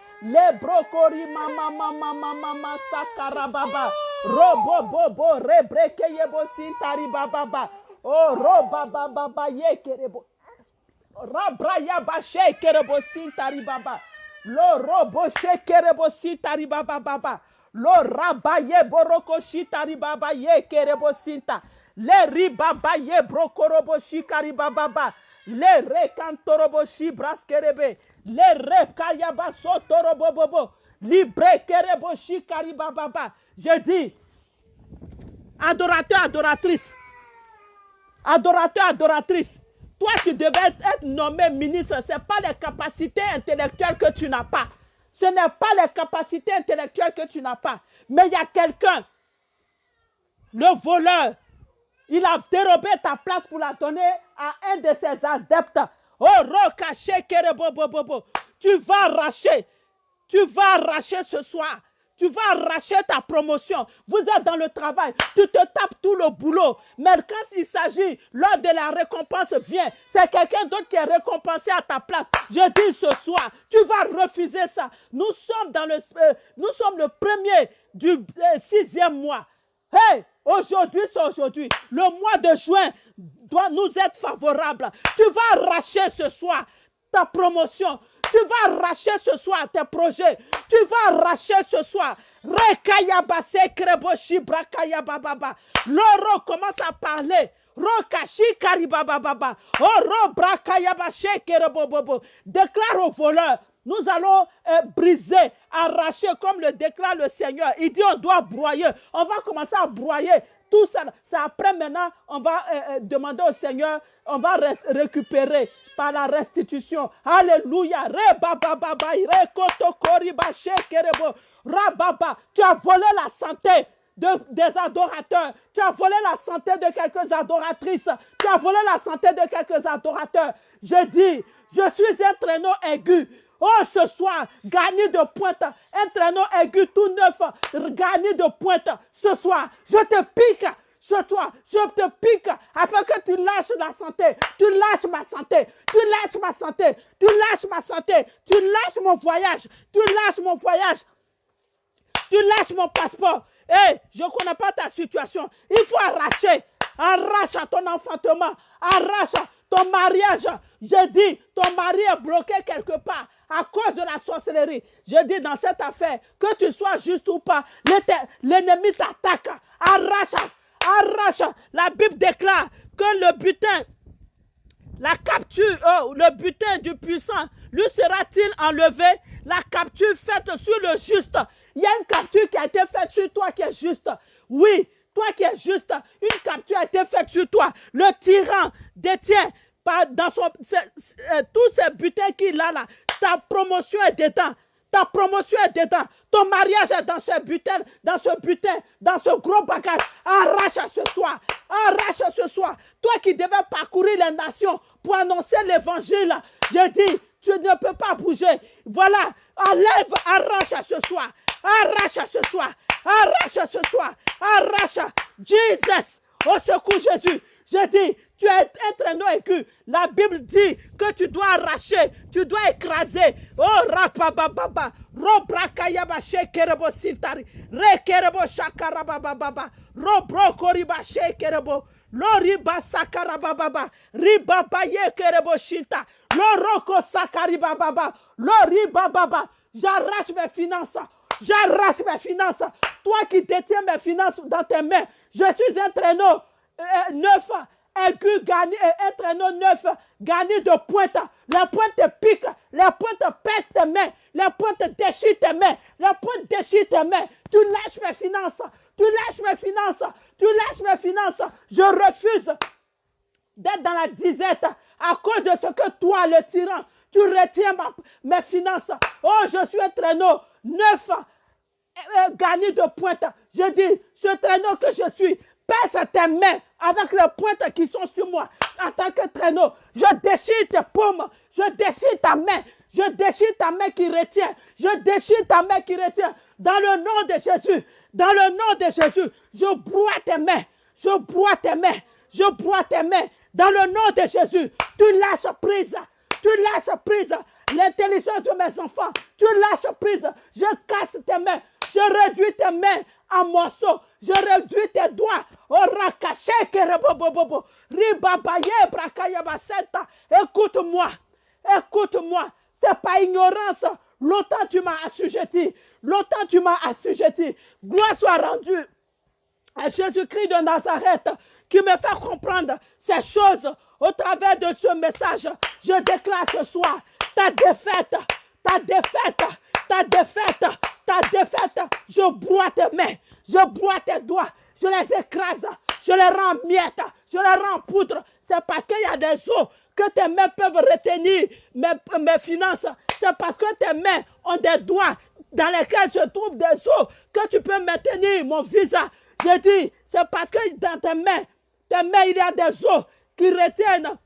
Speaker 1: Les brocori mama mama mama sakarababa. Robo bobo rebreke yebo sintari bababa. Oh roba baba ba yekerebo. Rabraya ba shekerebo sintari baba. Lo robo shekerebo sintari baba baba. Lo raba yeboroko shitari baba yekerebo sinta. Le ribaba yebrokorobo shikari bababa. Le rekantorobo shibraskerebe braskerebe. Le rekayaba. Je dis, adorateur, adoratrice. Adorateur, adoratrice. Toi, tu devais être nommé ministre. Ce n'est pas les capacités intellectuelles que tu n'as pas. Ce n'est pas les capacités intellectuelles que tu n'as pas. Mais il y a quelqu'un, le voleur, il a dérobé ta place pour la donner à un de ses adeptes. Oh, Rokaché Kerebobobobo. Tu vas arracher. Tu vas arracher ce soir tu vas arracher ta promotion. Vous êtes dans le travail, tu te tapes tout le boulot. Mais quand il s'agit, lors de la récompense vient, c'est quelqu'un d'autre qui est récompensé à ta place. Je dis ce soir, tu vas refuser ça. Nous sommes dans le, euh, premier du euh, sixième mois. Hey, aujourd'hui c'est aujourd'hui. Le mois de juin doit nous être favorable. Tu vas arracher ce soir ta promotion. Tu vas arracher ce soir tes projets. Tu vas arracher ce soir. Rekayabase kreboshi. L'oro commence à parler. Rokashi kerebobobo. Déclare au voleur. Nous allons euh, briser, arracher comme le déclare le Seigneur. Il dit on doit broyer. On va commencer à broyer tout ça. C'est après maintenant, on va euh, euh, demander au Seigneur, on va récupérer par la restitution. Alléluia. Rababa. Tu as volé la santé de, des adorateurs. Tu as volé la santé de quelques adoratrices. Tu as volé la santé de quelques adorateurs. Je dis, je suis un traîneau aigu. Oh, ce soir, gagné de pointe, un aigu tout neuf, gagné de pointe. Ce soir, je te pique sur toi. Je te pique afin que tu lâches la santé. Tu lâches ma santé. Tu lâches ma santé. Tu lâches ma santé. Tu lâches mon voyage. Tu lâches mon voyage. Tu lâches mon passeport. Hé, je ne connais pas ta situation. Il faut arracher. arrache ton enfantement, arrache ton mariage. Je dis, ton mari est bloqué quelque part à cause de la sorcellerie. Je dis dans cette affaire, que tu sois juste ou pas, l'ennemi t'attaque. Arrache, arrache. La Bible déclare que le butin, la capture, oh, le butin du puissant, lui sera-t-il enlevé? La capture faite sur le juste. Il y a une capture qui a été faite sur toi qui est juste. Oui, toi qui es juste, une capture a été faite sur toi. Le tyran détient dans son, euh, tous ces butins qu'il a là. Ta promotion est dedans. Ta promotion est dedans. Ton mariage est dans ce butin, dans ce butin, dans ce gros bagage. Arrache ce soir. Arrache ce soir. Toi qui devais parcourir les nations pour annoncer l'évangile. Je dis, tu ne peux pas bouger. Voilà. Enlève, arrache ce soir. Arrache ce soir. Arrache ce soir. Arrache. Jesus. Au secours Jésus. Je dis, tu es un traîneau aigu. La Bible dit que tu dois arracher, tu dois écraser. Oh, rapababa, robrakayaba shekerebo sintari, rekerebo shakarababa, robrokoriba shekerebo, loriba sakarababa, ribaba yekerebo shinta, loroko sakaribaba, loribaba. J'arrache mes finances. J'arrache mes finances. Toi qui détiens mes finances dans tes mains, je suis un traîneau euh, neuf aigu gagné, un traîneau neuf gagné de pointe. La pointe pique, la pointe pèse tes mains, la pointe déchire tes mains, la pointe déchire tes mains. Tu lâches mes finances, tu lâches mes finances, tu lâches mes finances. Je refuse d'être dans la disette à cause de ce que toi, le tyran, tu retiens mes finances. Oh, je suis un traîneau neuf euh, gagné de pointe. Je dis, ce traîneau que je suis, Pèse tes mains avec les pointes qui sont sur moi en tant que traîneau. Je déchire tes paumes. Je déchire ta main. Je déchire ta main qui retient. Je déchire ta main qui retient. Dans le nom de Jésus. Dans le nom de Jésus. Je bois tes mains. Je bois tes mains. Je bois tes mains. Dans le nom de Jésus. Tu lâches prise. Tu lâches prise. L'intelligence de mes enfants. Tu lâches prise. Je casse tes mains. Je réduis tes mains en morceaux. Je réduis tes doigts. Écoute-moi. Écoute-moi. C'est pas ignorance. Longtemps tu m'as assujetti. Longtemps tu m'as assujetti. Gloire soit rendue à Jésus-Christ de Nazareth qui me fait comprendre ces choses au travers de ce message. Je déclare ce soir ta défaite, ta défaite, ta défaite, ta défaite. Je bois tes mains, je bois tes doigts, je les écrase, je les rends miettes, je les rends poudre. C'est parce qu'il y a des eaux que tes mains peuvent retenir mes, mes finances. C'est parce que tes mains ont des doigts dans lesquels se trouvent des eaux que tu peux maintenir mon visa. Je dis, c'est parce que dans tes mains, tes mains, il y a des eaux qui retiennent,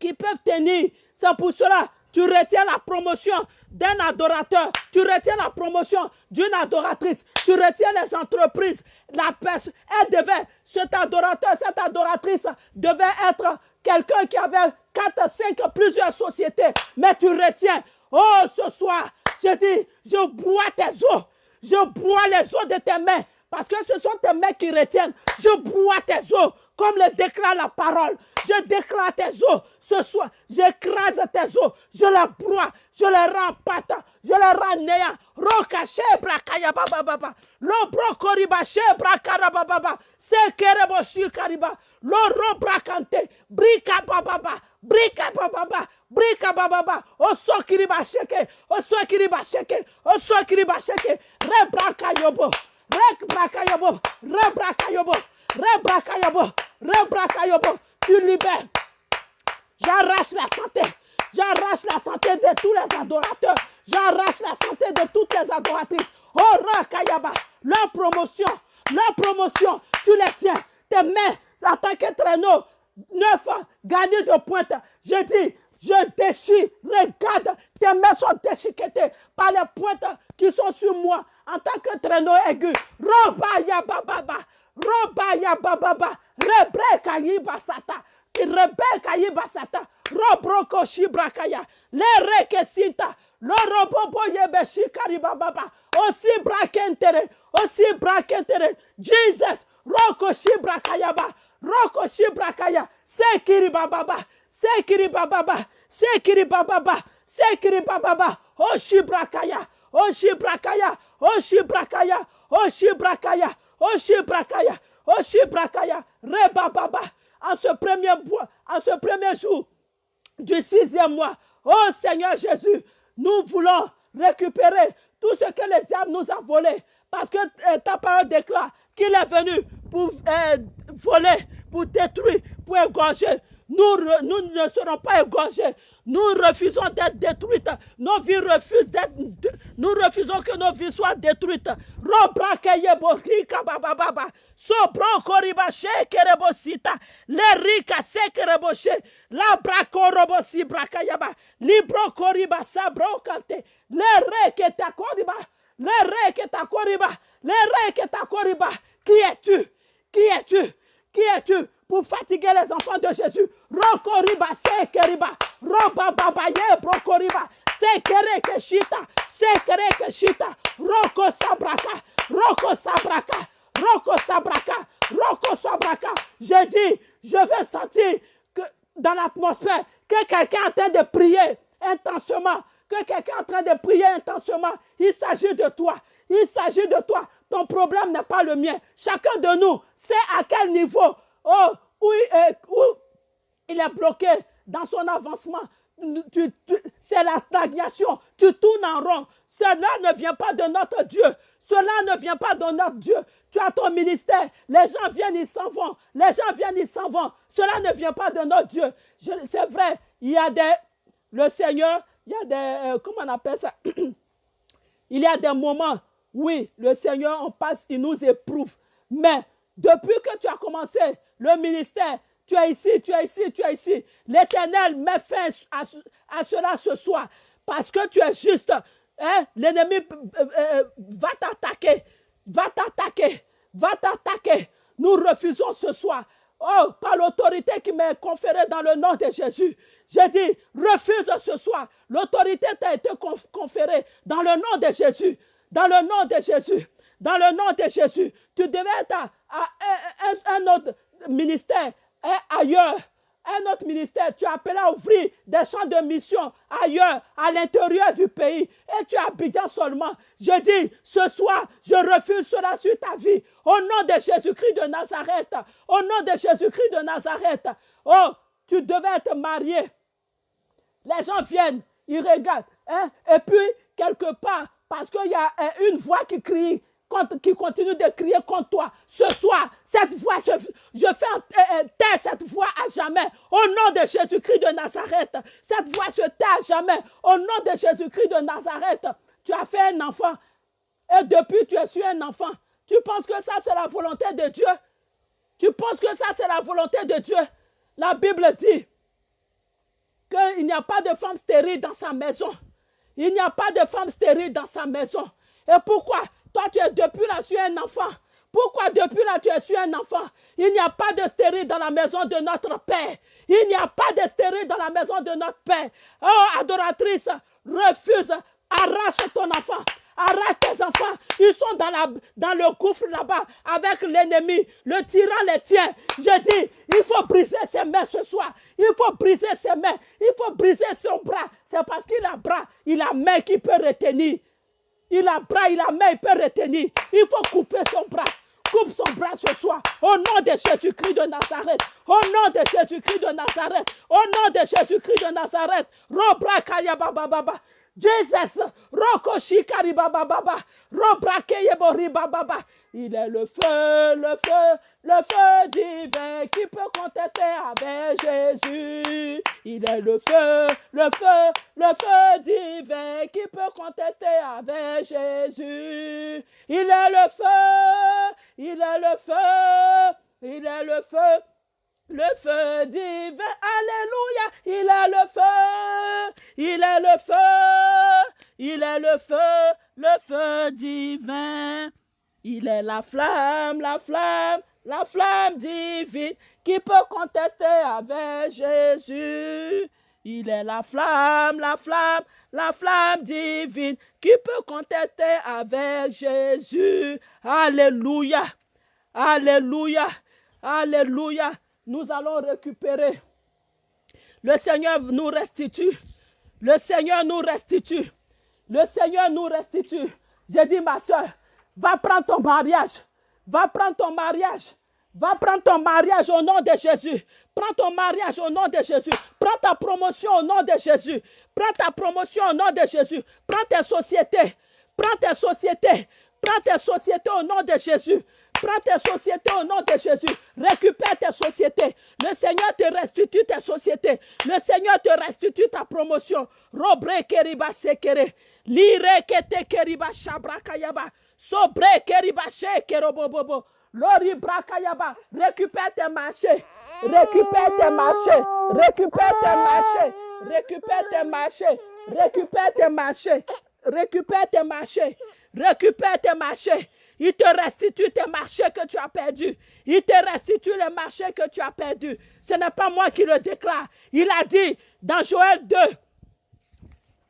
Speaker 1: qui peuvent tenir. C'est pour cela tu retiens la promotion d'un adorateur, tu retiens la promotion d'une adoratrice, tu retiens les entreprises. La personne, elle devait, cet adorateur, cette adoratrice devait être quelqu'un qui avait 4, 5, plusieurs sociétés. Mais tu retiens, oh, ce soir, je dis, je bois tes os, je bois les os de tes mains. Parce que ce sont tes mains qui retiennent. Je bois tes os, comme le déclare la parole. Je déclare tes os ce soir. J'écrase tes os. Je les broie. Je les rends pâte. Je les rends néant. Rokache brakaya baba baba. Lo brokoriba she brakara baba Se kerebo shikariba. Lo ro brakante. Brika baba Brika baba Brika baba Oso kiriba sheke. Oso kiriba sheke. Oso kiriba sheke. Re braka yobo. Re braka yobo. Re braka yobo. Re braka yobo. Re braka yobo tu libères. J'arrache la santé. J'arrache la santé de tous les adorateurs. J'arrache la santé de toutes les adoratrices. Oh, Kayaba, leur promotion, leur promotion, tu les tiens. Tes mains en tant que traîneau, neuf gagnés de pointe. Je dis, je déchire, regarde, tes mains sont déchiquetées par les pointes qui sont sur moi en tant que traîneau aigu. Robaya bababa, robaya bababa, Rebreka yibasata. Rebeka yibasata. Robroko shibrakaya. Le rekesinta. Le robobo yebeshi karibababa. Osi brakentere. Osi brakentere. Jesus. Roko shibrakayaba. Roko Shibrakaya. Sekiri Bababa. Sekiri Bababa. Sekiri Bababa. Sekiri Bababa. Oh Shibrakaya. Oh Shibrakaya. Oh Shibrakaya. Oh Shibrakaya. Rebababa. En ce premier, en ce premier jour du sixième mois. Oh Seigneur Jésus, nous voulons récupérer tout ce que le diable nous a volé. Parce que euh, ta parole déclare qu'il est venu pour euh, voler, pour détruire, pour égorger. Nous, nous ne serons pas égorgés. Nous refusons d'être détruites. Nos vies refusent d'être. Nous refusons que nos vies soient détruites. Sobro koriba shekerebosita. Lerika sekereboshe. La brakorobosi brakayaba. Libro koriba sabro kante. Le que ta koriba. Le que ta koriba. Le que ta koriba. Qui es-tu? Qui es-tu? Qui es-tu? Pour fatiguer les enfants de Jésus? Rokoriba sekeriba. Roba babaye brokoriba. Sekere keshita. Sekere keshita. Roko sabraka. Roko sabraka. Roko sabraka. Roko sabraka. Je dis, je vais sentir que dans l'atmosphère que quelqu'un est en train de prier intensément. Que quelqu'un est en train de prier intensément. Il s'agit de toi. Il s'agit de toi. Ton problème n'est pas le mien. Chacun de nous sait à quel niveau oh, où, il est? Bloqué dans son avancement. C'est la stagnation. Tu tournes en rond. Cela ne vient pas de notre Dieu. Cela ne vient pas de notre Dieu. Tu as ton ministère. Les gens viennent, ils s'en vont. Les gens viennent, ils s'en vont. Cela ne vient pas de notre Dieu. C'est vrai, il y a des... Le Seigneur, il y a des... Euh, comment on appelle ça? [CLEARS THROAT] Il y a des moments, oui, le Seigneur, on passe, il nous éprouve. Mais depuis que tu as commencé le ministère, tu es ici, tu es ici, tu es ici. L'Éternel met fin à, cela ce soir. Parce que tu es juste. Hein? L'ennemi euh, euh, va t'attaquer. Va t'attaquer. Va t'attaquer. Nous refusons ce soir. Oh, par l'autorité qui m'est conférée dans le nom de Jésus. J'ai dit, refuse ce soir. L'autorité t'a été conférée dans le nom de Jésus. Dans le nom de Jésus. Dans le nom de Jésus. Tu devais être à, un autre ministère ailleurs, un autre ministère, tu as appelé à ouvrir des champs de mission ailleurs, à l'intérieur du pays, et tu as Abidjan seulement. Je dis, ce soir, je refuse cela sur ta vie. Au nom de Jésus-Christ de Nazareth, au nom de Jésus-Christ de Nazareth, oh, tu devais être marié. Les gens viennent, ils regardent, hein, et puis, quelque part, parce qu'il y a une voix qui crie, qui continue de crier contre toi. Ce soir, cette voix, je, fais taire cette voix à jamais. Au nom de Jésus-Christ de Nazareth. Cette voix se tait à jamais. Au nom de Jésus-Christ de Nazareth. Tu as fait un enfant. Et depuis, tu es su un enfant. Tu penses que ça, c'est la volonté de Dieu? Tu penses que ça, c'est la volonté de Dieu? La Bible dit qu'il n'y a pas de femme stérile dans sa maison. Il n'y a pas de femme stérile dans sa maison. Et pourquoi? Toi, tu es depuis là, es un enfant. Pourquoi depuis là, tu es sur un enfant? Il n'y a pas de stérile dans la maison de notre Père. Il n'y a pas de stérile dans la maison de notre Père. Oh, adoratrice, refuse, arrache ton enfant. Arrache tes enfants. Ils sont dans, le gouffre là-bas avec l'ennemi. Le tyran les tient. Je dis, il faut briser ses mains ce soir. Il faut briser ses mains. Il faut briser son bras. C'est parce qu'il a bras, il a main qui peut retenir. Il a bras, il a main, il peut retenir. Il faut couper son bras. Coupe son bras ce soir. Au nom de Jésus-Christ de Nazareth. Au nom de Jésus-Christ de Nazareth. Au nom de Jésus-Christ de Nazareth. Robra kaya. Jesus. Roko shikari baba baba. Baba. Il est le feu, le feu, le feu divin qui peut contester avec Jésus. Il est le feu, le feu, le feu divin qui peut contester avec Jésus. Il est le feu, il est le feu, il est le feu. Le feu divin, Alléluia, il est le feu, il est le feu, il est le feu, le feu divin. Il est la flamme, la flamme, la flamme divine qui peut contester avec Jésus. Il est la flamme, la flamme, la flamme divine qui peut contester avec Jésus. Alléluia. Alléluia. Alléluia. Nous allons récupérer. Le Seigneur nous restitue. Le Seigneur nous restitue. Le Seigneur nous restitue. J'ai dit, ma soeur, va prendre ton mariage. Va prendre ton mariage. Va prendre ton mariage au nom de Jésus. Prends ton mariage au nom de Jésus. Prends ta promotion au nom de Jésus. Prends ta promotion au nom de Jésus. Prends tes sociétés. Prends tes sociétés. Prends tes sociétés au nom de Jésus. Prends tes sociétés au nom de Jésus. Récupère tes sociétés. Le Seigneur te restitue tes sociétés. Le Seigneur te restitue ta promotion. Robre keriba sekere. Lire kete keriba. Sobre keriba. Lori. Récupère tes marchés. Récupère tes marchés. Récupère tes marchés. Récupère tes marchés. Récupère tes marchés. Récupère tes marchés. Récupère tes marchés. Il te restitue tes marchés que tu as perdus. Il te restitue les marchés que tu as perdus. Ce n'est pas moi qui le déclare. Il a dit dans Joël 2,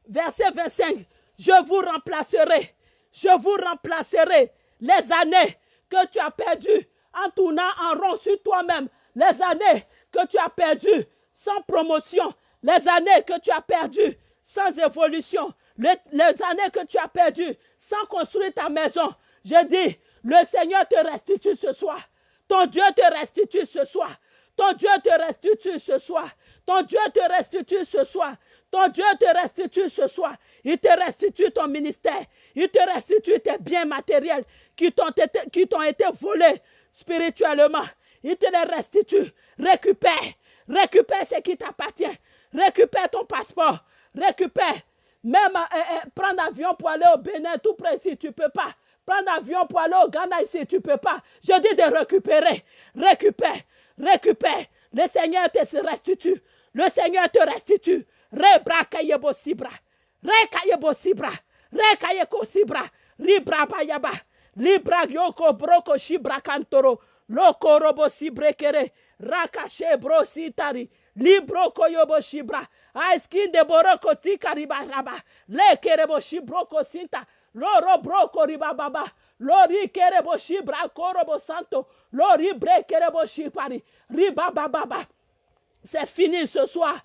Speaker 1: verset 25, je vous remplacerai. Je vous remplacerai les années que tu as perdues en tournant en rond sur toi-même. Les années que tu as perdues sans promotion. Les années que tu as perdues sans évolution. Les, les années que tu as perdues sans construire ta maison. Je dis, le Seigneur te restitue ce soir. Ton Dieu te restitue ce soir. Ton Dieu te restitue ce soir. Ton Dieu te restitue ce soir. Ton Dieu te restitue ce soir. Il te restitue ton ministère. Il te restitue tes biens matériels qui t'ont été, été volés spirituellement. Il te les restitue. Récupère. Récupère ce qui t'appartient. Récupère ton passeport. Récupère. Même euh, euh, prendre l'avion pour aller au Bénin, tout précis, tu ne peux pas. Prendre l'avion pour aller au Ghana ici, tu ne peux pas. Je dis de récupérer. Récupère. Récupère. Le Seigneur te restitue. Le Seigneur te restitue. Rebra kayebo sibra. Re kayebo sibra. Re kayeko sibra. Libra bayaba. Libra yoko broko shibra kantoro. Loko robo sibrekere. Rakashe bro sitari. Libro koyobo shibra. Aiskin de boroko tikariba raba. Le kerebo shibroko sinta. Loro broko riba baba. Lori kerebo shibra korobo santo. Lori bre kerebo shipari. Riba baba. C'est fini ce soir.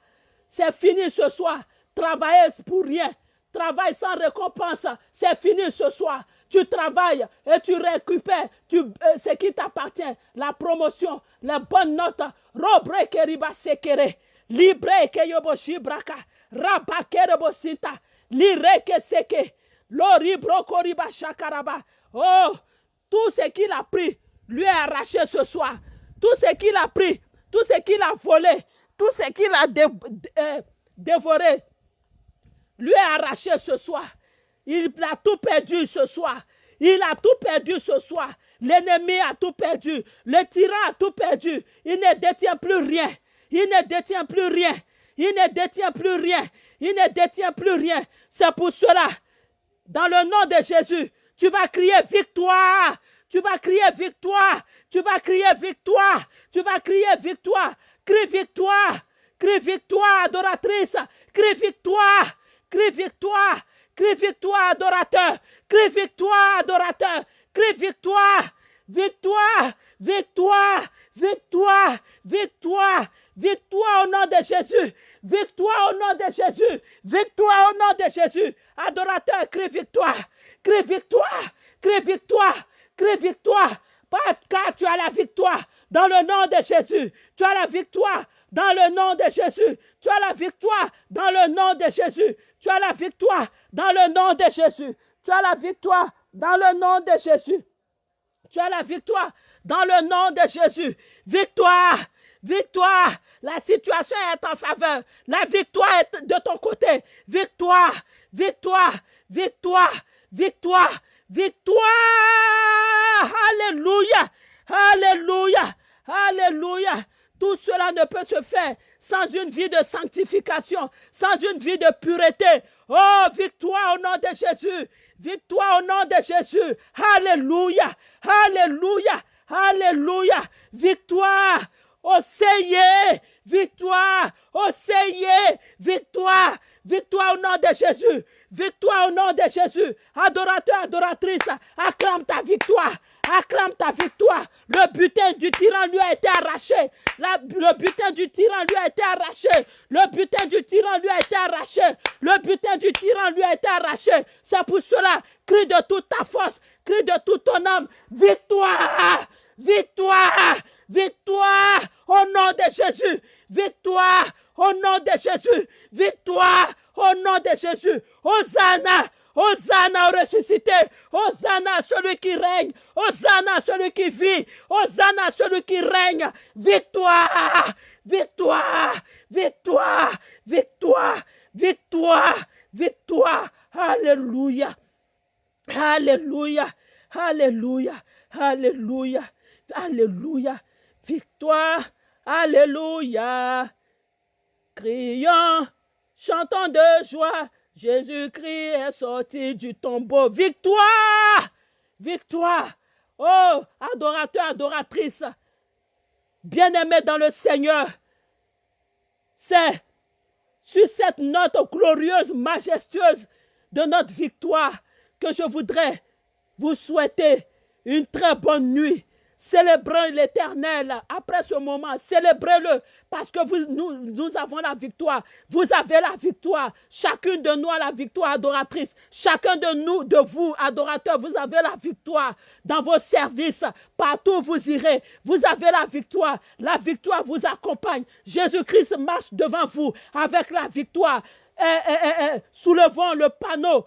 Speaker 1: C'est fini ce soir. Travailler pour rien. Travail sans récompense. C'est fini ce soir. Tu travailles et tu récupères tu, euh, ce qui t'appartient. La promotion, les bonnes notes. Robre keriba sekere. Libre ke yobo shibraka. Raba kerebo sinta. Lire ke seke. Lori broko riba shakaraba. Oh, tout ce qu'il a pris lui est arraché ce soir. Tout ce qu'il a pris, tout ce qu'il a volé, tout ce qu'il a euh, dévoré, lui est arraché ce soir. Il a tout perdu ce soir. Il a tout perdu ce soir. L'ennemi a tout perdu. Le tyran a tout perdu. Il ne détient plus rien. Il ne détient plus rien. Il ne détient plus rien. Il ne détient plus rien. C'est pour cela, dans le nom de Jésus, tu vas crier victoire. Tu vas crier victoire. Tu vas crier victoire. Tu vas crier victoire. Crie victoire. Crie victoire, adoratrice. Crie victoire. Crie victoire. Crie victoire, adorateur. Crie victoire, adorateur. Crie victoire. Victoire. Victoire. Victoire. Victoire. Victoire au nom de Jésus. Victoire au nom de Jésus. Victoire au nom de Jésus. Adorateur, crie victoire. Crie victoire. Crie victoire. Crie victoire. Car tu as la victoire dans le nom de Jésus. Tu as la victoire dans le nom de Jésus. Tu as la victoire dans le nom de Jésus. Tu as la victoire dans le nom de Jésus. Tu as la victoire dans le nom de Jésus. Tu as la victoire dans le nom de Jésus. Victoire, victoire. La situation est en faveur. La victoire est de ton côté. Victoire, victoire, victoire, victoire, victoire. Alléluia, alléluia, alléluia. Tout cela ne peut se faire sans une vie de sanctification, sans une vie de pureté. Oh, victoire au nom de Jésus. Victoire au nom de Jésus. Alléluia. Alléluia. Alléluia. Victoire. Seigneur. Victoire. Seigneur. Victoire. Victoire au nom de Jésus. Victoire au nom de Jésus. Adorateur, adoratrice, acclame ta victoire. Acclame ta victoire. Le butin du tyran lui a été arraché. le butin du tyran lui a été arraché. Le butin du tyran lui a été arraché. Le butin du tyran lui a été arraché. C'est pour cela, crie de toute ta force, crie de toute ton âme. Victoire! Victoire! Victoire! Au nom de Jésus! Victoire! Au nom de Jésus! Victoire! Au nom de Jésus! Hosanna! Hosanna au ressuscité. Hosanna celui qui règne. Hosanna celui qui vit. Hosanna celui qui règne. Victoire. Victoire. Victoire. Victoire. Victoire. Victoire. Alléluia. Alléluia. Alléluia. Alléluia. Alléluia. Victoire. Alléluia. Crions, chantons de joie Jésus-Christ est sorti du tombeau. Victoire! Victoire! Oh, adorateur, adoratrice, bien-aimé dans le Seigneur, c'est sur cette note glorieuse, majestueuse de notre victoire que je voudrais vous souhaiter une très bonne nuit Célébrez l'éternel après ce moment. Célébrez-le parce que nous, avons la victoire. Vous avez la victoire. Chacune de nous a la victoire adoratrice. Chacun de nous, de vous, adorateurs, vous avez la victoire dans vos services. Partout où vous irez, vous avez la victoire. La victoire vous accompagne. Jésus-Christ marche devant vous avec la victoire. Eh, eh, eh, soulevons le panneau.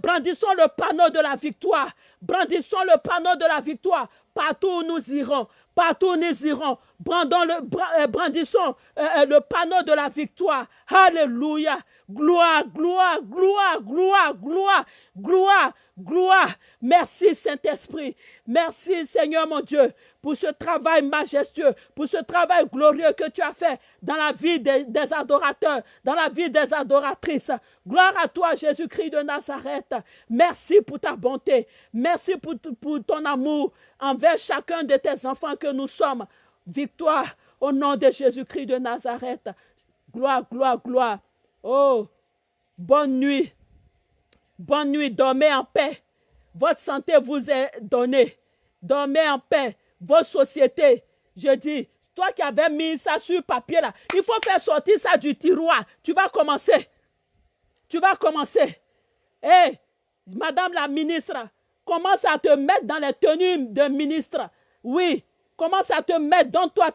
Speaker 1: brandissons le panneau de la victoire. Brandissons le panneau de la victoire Partout nous irons, partout nous irons, le, euh, brandissons euh, euh, le panneau de la victoire. Alléluia. Gloire, gloire, gloire, gloire, gloire, gloire, gloire. Merci Saint-Esprit. Merci Seigneur mon Dieu pour ce travail majestueux, pour ce travail glorieux que tu as fait dans la vie des, adorateurs, dans la vie des adoratrices. Gloire à toi Jésus-Christ de Nazareth. Merci pour ta bonté. Merci pour ton amour envers chacun de tes enfants que nous sommes. Victoire au nom de Jésus-Christ de Nazareth. Gloire, gloire, gloire. Oh, bonne nuit. Bonne nuit, dormez en paix. Votre santé vous est donnée. Dormez en paix. Vos sociétés, je dis, toi qui avais mis ça sur papier là, il faut faire sortir ça du tiroir. Tu vas commencer. Tu vas commencer. Hé, Madame la ministre, commence à te mettre dans les tenues de ministre. Oui, commence à te mettre, dans toi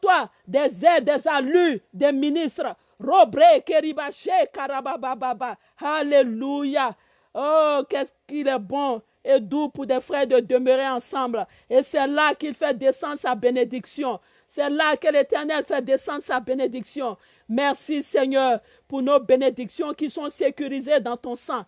Speaker 1: toi des aides, des allures des ministres. Robre, Keribache, Karabababa. Alléluia. Oh, qu'est-ce qu'il est bon et doux pour des frères de demeurer ensemble. Et c'est là qu'il fait descendre sa bénédiction. C'est là que l'Éternel fait descendre sa bénédiction. Merci Seigneur pour nos bénédictions qui sont sécurisées dans ton sang.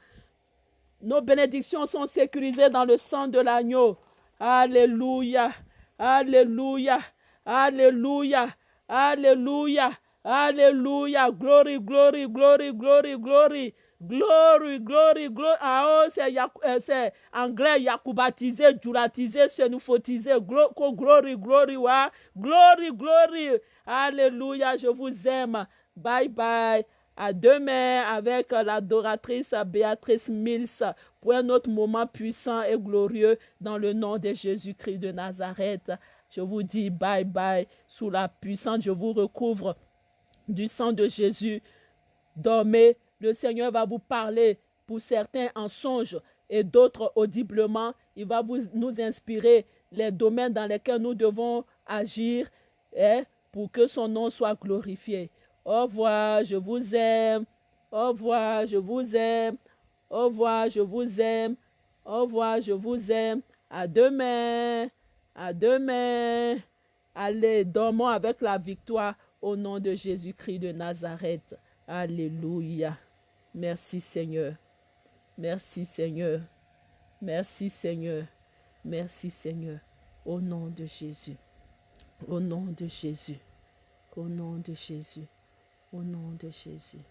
Speaker 1: Nos bénédictions sont sécurisées dans le sang de l'agneau. Alléluia. Alléluia. Alléluia. Alléluia. Alléluia. Glory, glory, glory, glory, glory. Glory, glory, glory. Ah, oh, c'est anglais, yakoubatisé, djuratisé, sénoufotisé. Glory, glory, wa. Glory, glory. Alléluia. Je vous aime. Bye, bye. À demain avec l'adoratrice Béatrice Mills pour un autre moment puissant et glorieux dans le nom de Jésus-Christ de Nazareth. Je vous dis bye bye sous la puissance. Je vous recouvre du sang de Jésus. Dormez. Le Seigneur va vous parler pour certains en songe et d'autres audiblement. Il va nous inspirer les domaines dans lesquels nous devons agir et pour que son nom soit glorifié. Au revoir, je vous aime. Au revoir, je vous aime. Au revoir, je vous aime. Au revoir, je vous aime. À demain. À demain. Allez, dormons avec la victoire au nom de Jésus-Christ de Nazareth. Alléluia. Merci Seigneur. Merci Seigneur. Merci Seigneur. Merci Seigneur. Au nom de Jésus. Au nom de Jésus. Au nom de Jésus. Au nom de Jésus.